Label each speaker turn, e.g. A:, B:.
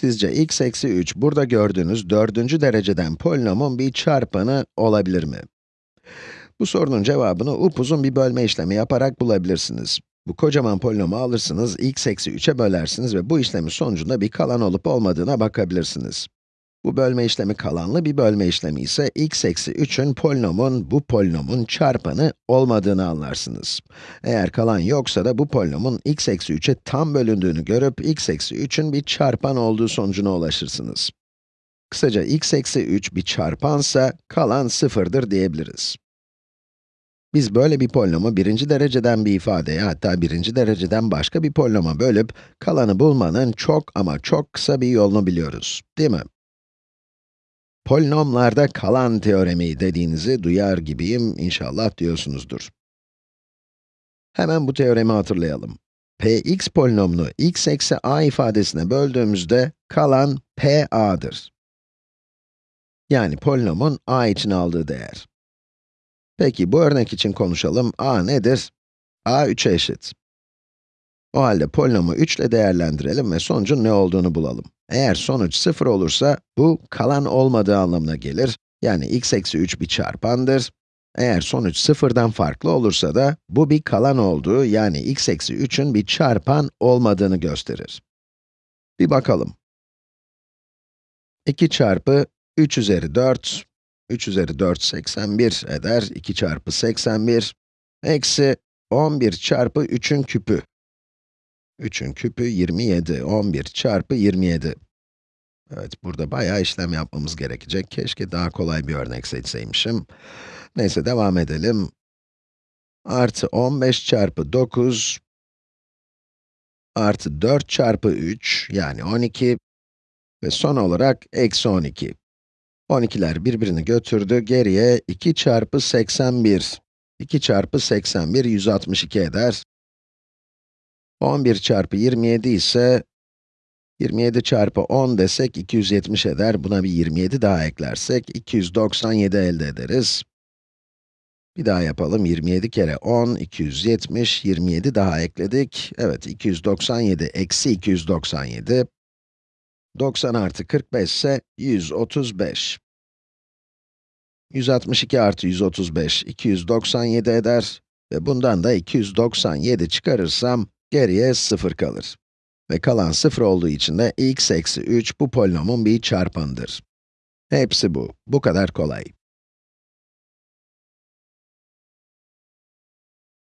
A: Sizce x eksi 3, burada gördüğünüz dördüncü dereceden polinomun bir çarpanı olabilir mi? Bu sorunun cevabını upuzun bir bölme işlemi yaparak bulabilirsiniz. Bu kocaman polinomu alırsınız, x eksi 3'e bölersiniz ve bu işlemin sonucunda bir kalan olup olmadığına bakabilirsiniz. Bu bölme işlemi kalanlı bir bölme işlemi ise x eksi 3'ün polinomun, bu polinomun çarpanı olmadığını anlarsınız. Eğer kalan yoksa da bu polinomun x eksi 3'e tam bölündüğünü görüp x eksi 3'ün bir çarpan olduğu sonucuna ulaşırsınız. Kısaca x eksi 3 bir çarpansa kalan sıfırdır diyebiliriz. Biz böyle bir polinomu birinci dereceden bir ifadeye, hatta birinci dereceden başka bir polinoma bölüp kalanı bulmanın çok ama çok kısa bir yolunu biliyoruz, değil mi? Polinomlarda kalan teoremi dediğinizi duyar gibiyim, inşallah diyorsunuzdur. Hemen bu teoremi hatırlayalım. px polinomunu x eksi a ifadesine böldüğümüzde kalan pa'dır. Yani polinomun a için aldığı değer. Peki bu örnek için konuşalım. a nedir? a 3'e eşit. O halde polinomu 3 ile değerlendirelim ve sonucun ne olduğunu bulalım. Eğer sonuç 0 olursa, bu kalan olmadığı anlamına gelir. Yani x eksi 3 bir çarpandır. Eğer sonuç 0'dan farklı olursa da, bu bir kalan olduğu, yani x eksi 3'ün bir çarpan olmadığını gösterir. Bir bakalım. 2 çarpı 3 üzeri 4, 3 üzeri 4, 81 eder. 2 çarpı 81, eksi 11 çarpı 3'ün küpü. 3'ün küpü 27, 11 çarpı 27. Evet, burada bayağı işlem yapmamız gerekecek. Keşke daha kolay bir örnek seçseymişim. Neyse, devam edelim. Artı 15 çarpı 9, artı 4 çarpı 3, yani 12 ve son olarak eksi 12. 12'ler birbirini götürdü, geriye 2 çarpı 81. 2 çarpı 81, 162 eder. 11 çarpı 27 ise 27 çarpı 10 desek 270 eder. Buna bir 27 daha eklersek 297 elde ederiz. Bir daha yapalım. 27 kere 10, 270, 27 daha ekledik. Evet, 297 eksi 297. 90 artı 45 ise 135. 162 artı 135, 297 eder. Ve bundan da 297 çıkarırsam, geriye 0 kalır. Ve kalan 0 olduğu için de x eksi 3 bu polinomun bir çarpanıdır. Hepsi bu. Bu kadar kolay.